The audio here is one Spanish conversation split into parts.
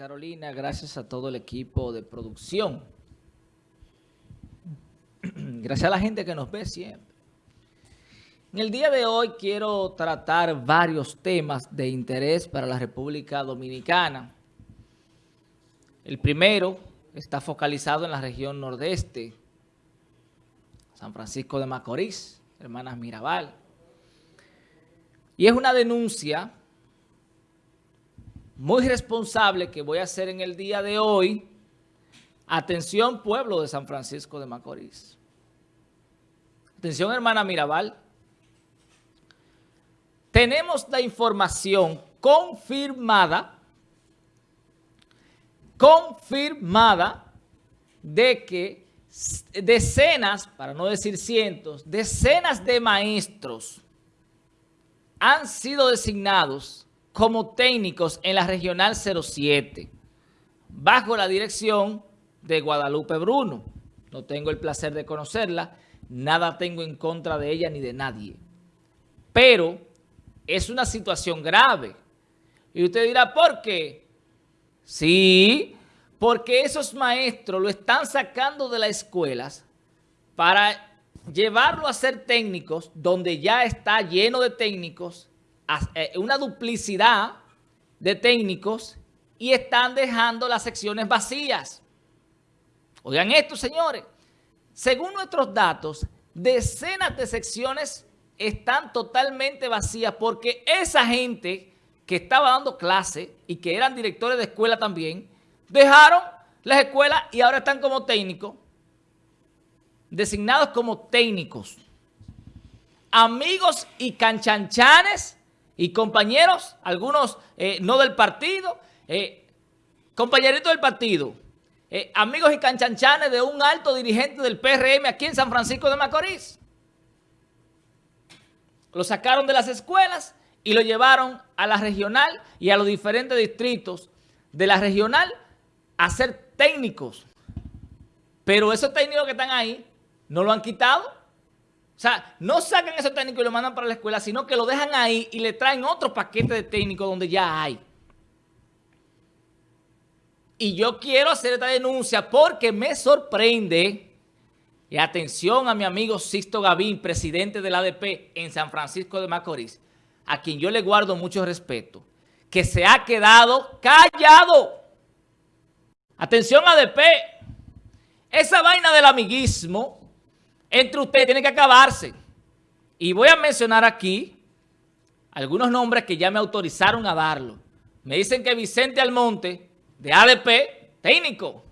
Carolina, gracias a todo el equipo de producción. Gracias a la gente que nos ve siempre. En el día de hoy quiero tratar varios temas de interés para la República Dominicana. El primero está focalizado en la región nordeste, San Francisco de Macorís, Hermanas Mirabal. Y es una denuncia muy responsable que voy a hacer en el día de hoy. Atención, pueblo de San Francisco de Macorís. Atención, hermana Mirabal. Tenemos la información confirmada, confirmada de que decenas, para no decir cientos, decenas de maestros han sido designados como técnicos en la Regional 07, bajo la dirección de Guadalupe Bruno. No tengo el placer de conocerla, nada tengo en contra de ella ni de nadie. Pero es una situación grave. Y usted dirá, ¿por qué? Sí, porque esos maestros lo están sacando de las escuelas para llevarlo a ser técnicos, donde ya está lleno de técnicos, una duplicidad de técnicos y están dejando las secciones vacías. Oigan esto, señores. Según nuestros datos, decenas de secciones están totalmente vacías porque esa gente que estaba dando clase y que eran directores de escuela también, dejaron las escuelas y ahora están como técnicos, designados como técnicos. Amigos y canchanchanes y compañeros, algunos eh, no del partido, eh, compañeritos del partido, eh, amigos y canchanchanes de un alto dirigente del PRM aquí en San Francisco de Macorís. Lo sacaron de las escuelas y lo llevaron a la regional y a los diferentes distritos de la regional a ser técnicos. Pero esos técnicos que están ahí no lo han quitado. O sea, no sacan ese técnico y lo mandan para la escuela, sino que lo dejan ahí y le traen otro paquete de técnicos donde ya hay. Y yo quiero hacer esta denuncia porque me sorprende, y atención a mi amigo Sisto Gavín, presidente del ADP en San Francisco de Macorís, a quien yo le guardo mucho respeto, que se ha quedado callado. Atención ADP, esa vaina del amiguismo entre ustedes tiene que acabarse. Y voy a mencionar aquí algunos nombres que ya me autorizaron a darlo. Me dicen que Vicente Almonte, de ADP, técnico.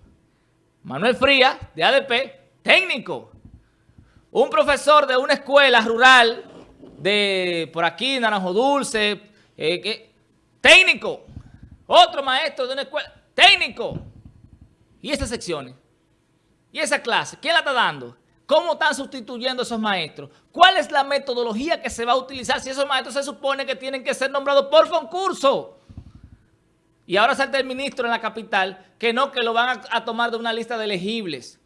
Manuel Frías, de ADP, técnico. Un profesor de una escuela rural de por aquí, Naranjo Dulce, eh, técnico. Otro maestro de una escuela, técnico. ¿Y esas secciones? ¿Y esa clase? ¿Quién la está dando? ¿Cómo están sustituyendo a esos maestros? ¿Cuál es la metodología que se va a utilizar si esos maestros se supone que tienen que ser nombrados por concurso? Y ahora salta el ministro en la capital que no, que lo van a, tomar de una lista de elegibles.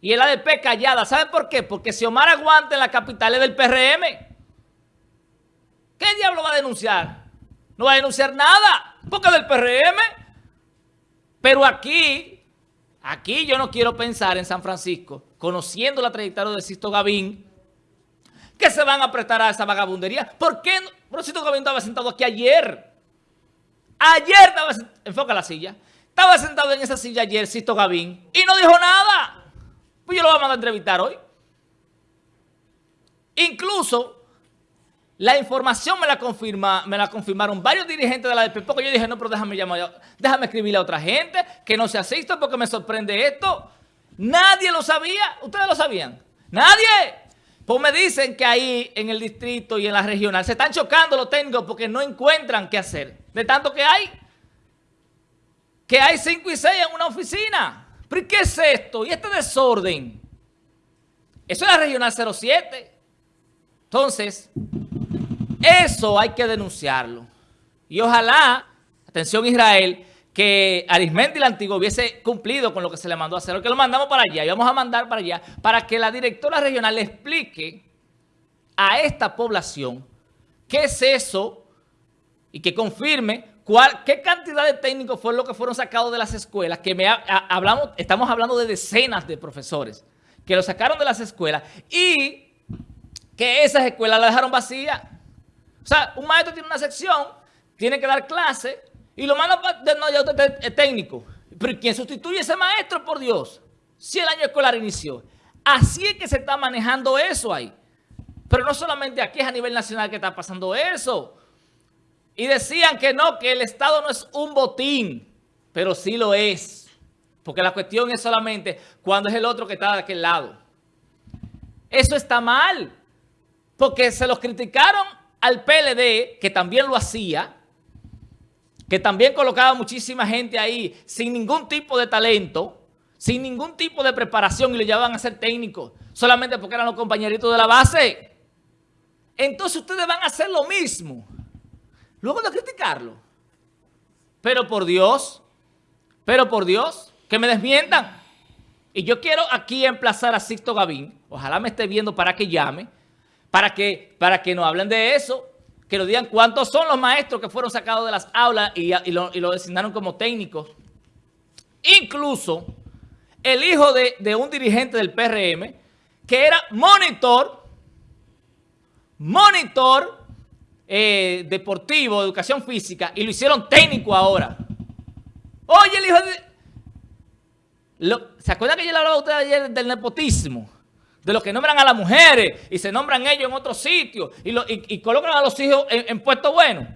Y el ADP callada. ¿Saben por qué? Porque si Omar aguanta en la capital es del PRM. ¿Qué diablo va a denunciar? No va a denunciar nada, porque es del PRM. Pero aquí Aquí yo no quiero pensar en San Francisco, conociendo la trayectoria de Sisto Gavín, que se van a prestar a esa vagabundería. ¿Por qué? No? Sisto Gavín estaba sentado aquí ayer. Ayer estaba enfoca la silla. Estaba sentado en esa silla ayer Sisto Gavín y no dijo nada. Pues yo lo voy a mandar a entrevistar hoy. Incluso la información me la, confirma, me la confirmaron varios dirigentes de la DP, porque yo dije, no, pero déjame llamar, déjame escribirle a otra gente que no se asista porque me sorprende esto. Nadie lo sabía. ¿Ustedes lo sabían? ¡Nadie! Pues me dicen que ahí en el distrito y en la regional se están chocando los técnicos porque no encuentran qué hacer. De tanto que hay. Que hay cinco y seis en una oficina. ¿Pero qué es esto? ¿Y este desorden? Eso es la regional 07. Entonces... Eso hay que denunciarlo. Y ojalá, atención Israel, que Arismendi la Antigua hubiese cumplido con lo que se le mandó a hacer, que lo mandamos para allá y vamos a mandar para allá para que la directora regional le explique a esta población qué es eso y que confirme ¿Qué cantidad de técnicos fueron los que fueron sacados de las escuelas? Que me hablamos, estamos hablando de decenas de profesores que lo sacaron de las escuelas y que esas escuelas las dejaron vacías. O sea, un maestro tiene una sección, tiene que dar clase y lo manda. No, ya usted es técnico. Pero ¿quién sustituye a ese maestro, por Dios? Si el año escolar inició. Así es que se está manejando eso ahí. Pero no solamente aquí, es a nivel nacional que está pasando eso. Y decían que no, que el Estado no es un botín, pero sí lo es. Porque la cuestión es solamente cuando es el otro que está de aquel lado. Eso está mal, porque se los criticaron al PLD, que también lo hacía, que también colocaba muchísima gente ahí sin ningún tipo de talento, sin ningún tipo de preparación y lo llevaban a ser técnicos, solamente porque eran los compañeritos de la base. Entonces ustedes van a hacer lo mismo. Luego de criticarlo. Pero por Dios, pero por Dios, que me desmientan. Y yo quiero aquí emplazar a Sixto Gavín, ojalá me esté viendo para que llame, para que, para que nos hablen de eso, que nos digan cuántos son los maestros que fueron sacados de las aulas y, lo, designaron como técnicos. Incluso el hijo de, de un dirigente del PRM, que era monitor, monitor eh, deportivo, educación física, y lo hicieron técnico ahora. Oye, el hijo de... ¿Se acuerdan que yo le hablaba a ustedes ayer del nepotismo? De los que nombran a las mujeres y se nombran ellos en otros sitios y, colocan a los hijos en, puestos buenos.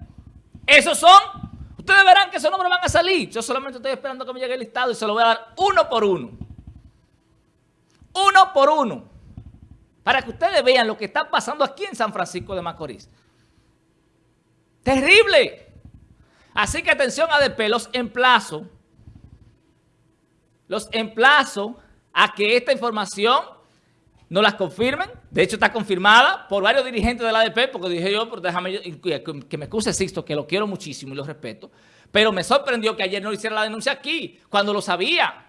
Esos son... Ustedes verán que esos nombres van a salir. Yo solamente estoy esperando que me llegue el listado y se lo voy a dar uno por uno. Uno por uno. Para que ustedes vean lo que está pasando aquí en San Francisco de Macorís. Terrible. Así que atención ADP, los emplazo, los emplazo a que esta información no las confirmen. De hecho, está confirmada por varios dirigentes de la ADP, porque dije yo, pero déjame que me excuse Sixto, que lo quiero muchísimo y lo respeto. Pero me sorprendió que ayer no hiciera la denuncia aquí, cuando lo sabía.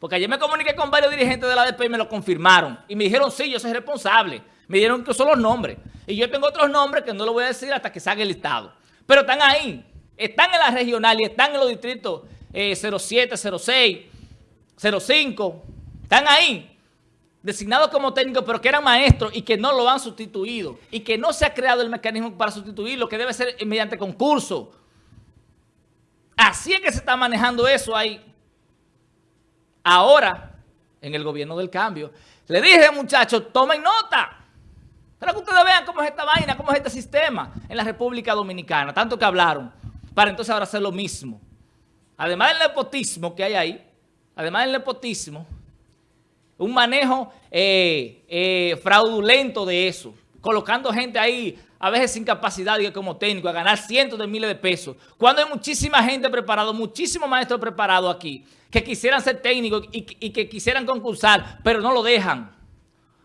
Porque ayer me comuniqué con varios dirigentes de la ADP y me lo confirmaron. Y me dijeron, sí, yo soy responsable. Me dieron incluso los nombres. Y yo tengo otros nombres que no lo voy a decir hasta que salga el listado. Pero están ahí. Están en la regional y están en los distritos 07, 06, 05. Están ahí. Designados como técnicos, pero que eran maestros y que no lo han sustituido. Y que no se ha creado el mecanismo para sustituirlo, que debe ser mediante concurso. Así es que se está manejando eso ahí. Ahora, en el gobierno del cambio. Le dije, muchachos, tomen nota. Para que ustedes vean cómo es esta vaina, cómo es este sistema en la República Dominicana. Tanto que hablaron. Para entonces ahora hacer lo mismo. Además del nepotismo que hay ahí, además del nepotismo, un manejo eh, eh, fraudulento de eso. Colocando gente ahí, a veces sin capacidad como técnico, a ganar cientos de miles de pesos. Cuando hay muchísima gente preparada, muchísimos maestros preparados aquí, que quisieran ser técnicos y que quisieran concursar, pero no lo dejan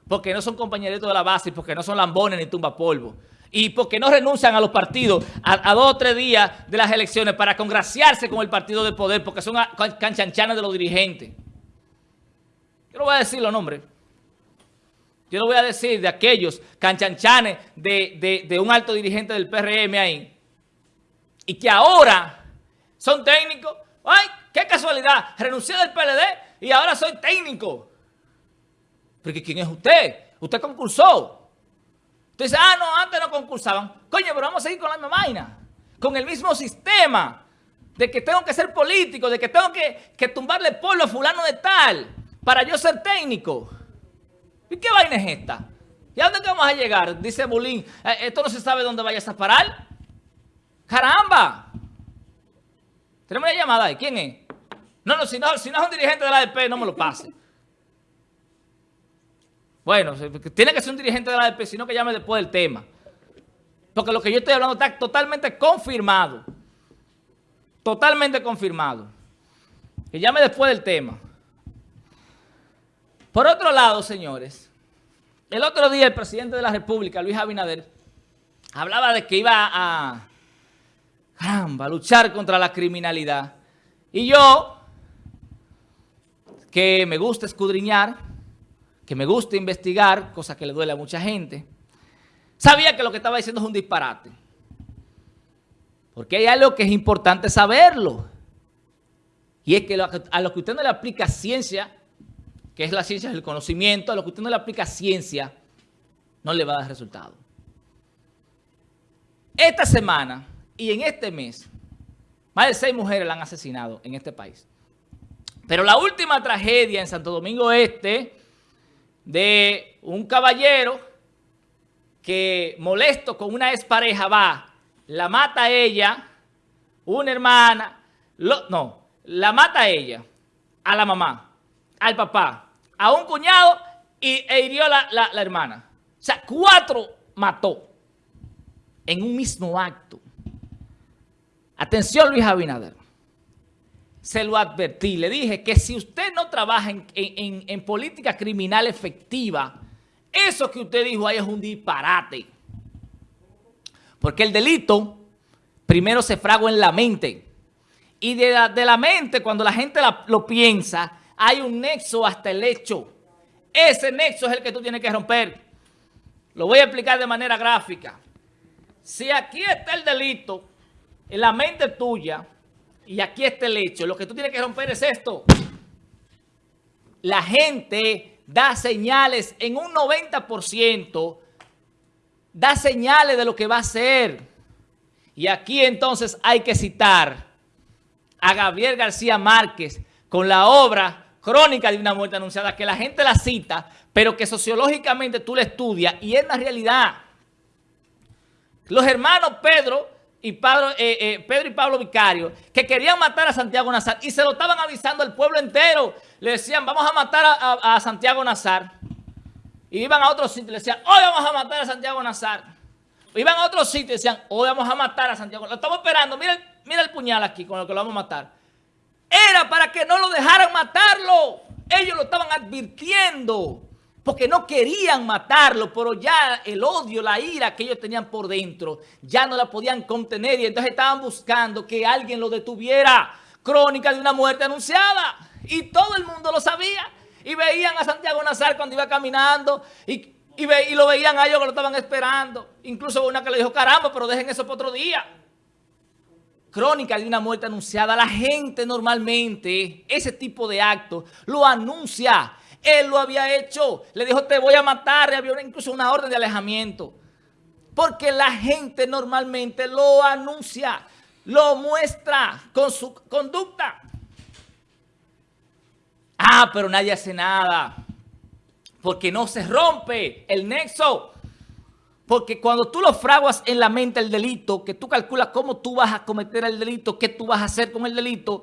porque no son compañeritos de la base, porque no son lambones ni tumba polvo. Y porque no renuncian a los partidos a, dos o tres días de las elecciones para congraciarse con el partido de poder, porque son canchanchanes de los dirigentes. Yo no voy a decir los nombres. Yo no voy a decir de aquellos canchanchanes de, de un alto dirigente del PRM ahí. Y que ahora son técnicos. ¡Ay, qué casualidad! Renuncié del PLD y ahora soy técnico. Porque ¿quién es usted? Usted concursó. Usted dice, ah, no, antes no concursaban. Coño, pero vamos a seguir con la misma vaina. Con el mismo sistema de que tengo que ser político, de que tengo que, que tumbarle polvo a fulano de tal para yo ser técnico. ¿Y qué vaina es esta? ¿Y a dónde vamos a llegar? Dice Bulín, eh, esto no se sabe dónde vayas a parar. ¡Caramba! Tenemos una llamada ahí. ¿Quién es? No, no, si no, si no es un dirigente de la ADP, no me lo pase. Bueno, tiene que ser un dirigente de la ADP, sino que llame después del tema. Porque lo que yo estoy hablando está totalmente confirmado. Totalmente confirmado. Que llame después del tema. Por otro lado, señores, el otro día el presidente de la República, Luis Abinader, hablaba de que iba a, caramba, luchar contra la criminalidad. Y yo, que me gusta escudriñar, que me gusta investigar, cosa que le duele a mucha gente, sabía que lo que estaba diciendo es un disparate. Porque hay algo que es importante saberlo. Y es que a lo que usted no le aplica ciencia, que es la ciencia del conocimiento, a lo que usted no le aplica ciencia, no le va a dar resultado. Esta semana y en este mes, más de seis mujeres la han asesinado en este país. Pero la última tragedia en Santo Domingo Este de un caballero que molesto con una expareja va, la mata a ella, una hermana, no, la mata a ella, a la mamá, al papá, a un cuñado y, e hirió la, la hermana. O sea, cuatro mató en un mismo acto. Atención Luis Abinader se lo advertí, le dije que si usted no trabaja en, política criminal efectiva, eso que usted dijo ahí es un disparate. Porque el delito primero se fragua en la mente. Y de la, mente, cuando la gente lo piensa, hay un nexo hasta el hecho. Ese nexo es el que tú tienes que romper. Lo voy a explicar de manera gráfica. Si aquí está el delito, en la mente tuya, y aquí está el hecho. Lo que tú tienes que romper es esto. La gente da señales en un 90%, da señales de lo que va a hacer. Y aquí entonces hay que citar a Gabriel García Márquez con la obra Crónica de una muerte anunciada, que la gente la cita, pero que sociológicamente tú la estudias y es la realidad. Los hermanos Pedro y Pedro, eh, eh, Pedro y Pablo Vicario, que querían matar a Santiago Nazar y se lo estaban avisando al pueblo entero. Le decían, vamos a matar a, Santiago Nazar. Y iban a otro sitio y le decían, hoy vamos a matar a Santiago Nazar. Iban a otro sitio y decían, hoy vamos a matar a Santiago. Lo estamos esperando, mira, mira el puñal aquí con lo que lo vamos a matar. Era para que no lo dejaran matarlo. Ellos lo estaban advirtiendo porque no querían matarlo, pero ya el odio, la ira que ellos tenían por dentro, ya no la podían contener y entonces estaban buscando que alguien lo detuviera. Crónica de una muerte anunciada. Y todo el mundo lo sabía. Y veían a Santiago Nazar cuando iba caminando y, lo veían a ellos que lo estaban esperando. Incluso una que le dijo, caramba, pero dejen eso para otro día. Crónica de una muerte anunciada. La gente normalmente, ese tipo de actos, lo anuncia él lo había hecho. Le dijo, te voy a matar. Había incluso una orden de alejamiento. Porque la gente normalmente lo anuncia, lo muestra con su conducta. Ah, pero nadie hace nada. Porque no se rompe el nexo. Porque cuando tú lo fraguas en la mente el delito, que tú calculas cómo tú vas a cometer el delito, qué tú vas a hacer con el delito,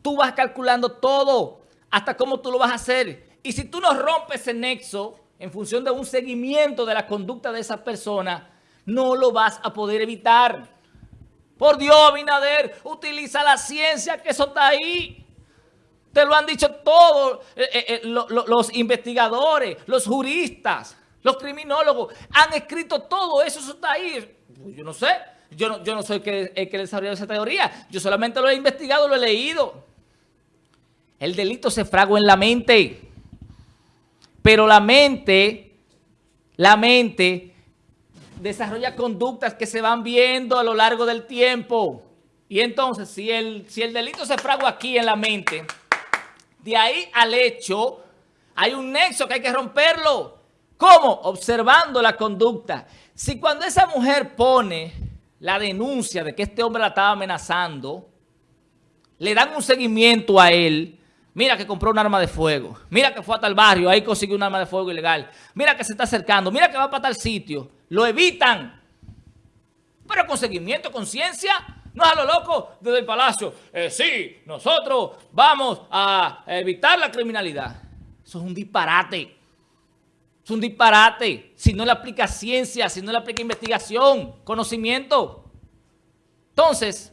tú vas calculando todo, hasta cómo tú lo vas a hacer. Y si tú no rompes ese nexo en función de un seguimiento de la conducta de esa persona, no lo vas a poder evitar. Por Dios, Abinader, utiliza la ciencia que eso está ahí. Te lo han dicho todos eh, eh, eh, los investigadores, los juristas, los criminólogos. Han escrito todo eso, eso está ahí. Pues yo no sé, yo no, yo no soy el que, el que esa teoría. Yo solamente lo he investigado, lo he leído. El delito se fragua en la mente. Pero la mente, la mente desarrolla conductas que se van viendo a lo largo del tiempo. Y entonces, si el, si el delito se fragua aquí en la mente, de ahí al hecho, hay un nexo que hay que romperlo. ¿Cómo? Observando la conducta. Si cuando esa mujer pone la denuncia de que este hombre la estaba amenazando, le dan un seguimiento a él, Mira que compró un arma de fuego. Mira que fue hasta el barrio, ahí consiguió un arma de fuego ilegal. Mira que se está acercando. Mira que va para tal sitio. Lo evitan. Pero con seguimiento, conciencia, no es a lo loco desde el palacio. Eh, sí, nosotros vamos a evitar la criminalidad. Eso es un disparate. Un disparate. Si no le aplica ciencia, si no le aplica investigación, conocimiento. Entonces,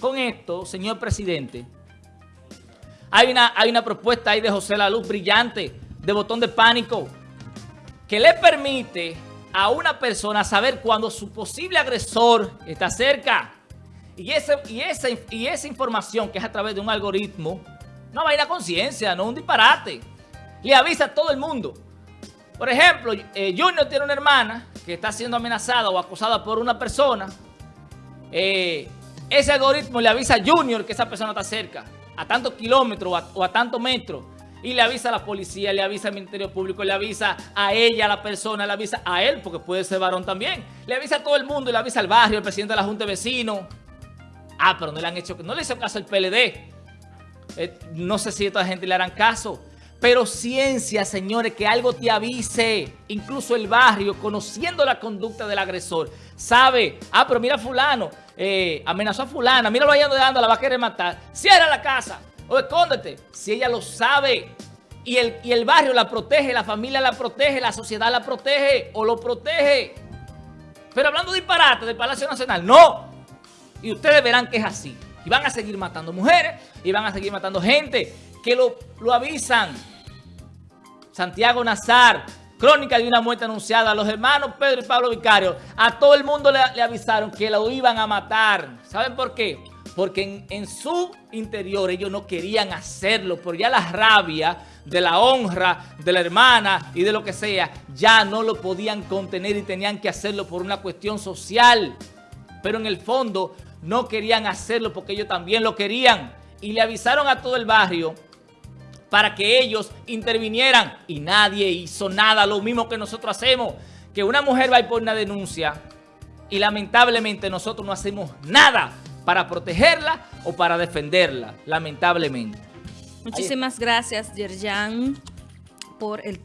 con esto, señor presidente, hay una, hay una propuesta ahí de José La Luz brillante, de botón de pánico, que le permite a una persona saber cuando su posible agresor está cerca. Y, ese, y, esa, y esa información que es a través de un algoritmo, no va a ir a conciencia, no un disparate. Le avisa a todo el mundo. Por ejemplo, eh, Junior tiene una hermana que está siendo amenazada o acosada por una persona. Eh, ese algoritmo le avisa a Junior que esa persona está cerca, a tantos kilómetros o a, tantos metros, y le avisa a la policía, le avisa al Ministerio Público, le avisa a ella, a la persona, le avisa a él, porque puede ser varón también, le avisa a todo el mundo, le avisa al barrio, al presidente de la Junta de Vecinos. Ah, pero no le han hecho, no le hizo caso al PLD. Eh, no sé si a esta gente le harán caso. Pero ciencia, señores, que algo te avise, incluso el barrio, conociendo la conducta del agresor, sabe, ah, pero mira fulano, eh, amenazó a fulana, mira lo allá dando, la va a querer matar, cierra la casa o escóndete, si ella lo sabe. Y el, y el barrio la protege, la familia la protege, la sociedad la protege o lo protege. Pero hablando de disparate del Palacio Nacional, no. Y ustedes verán que es así. Y van a seguir matando mujeres y van a seguir matando gente que lo, lo avisan. Santiago Nazar, crónica de una muerte anunciada. A los hermanos Pedro y Pablo Vicario, a todo el mundo le, avisaron que lo iban a matar. ¿Saben por qué? Porque en, en, su interior ellos no querían hacerlo, pero ya la rabia de la honra de la hermana y de lo que sea, ya no lo podían contener y tenían que hacerlo por una cuestión social. Pero en el fondo no querían hacerlo porque ellos también lo querían. Y le avisaron a todo el barrio para que ellos intervinieran y nadie hizo nada, lo mismo que nosotros hacemos, que una mujer va ir por una denuncia y lamentablemente nosotros no hacemos nada para protegerla o para defenderla, lamentablemente. Muchísimas gracias, Yerjan, por el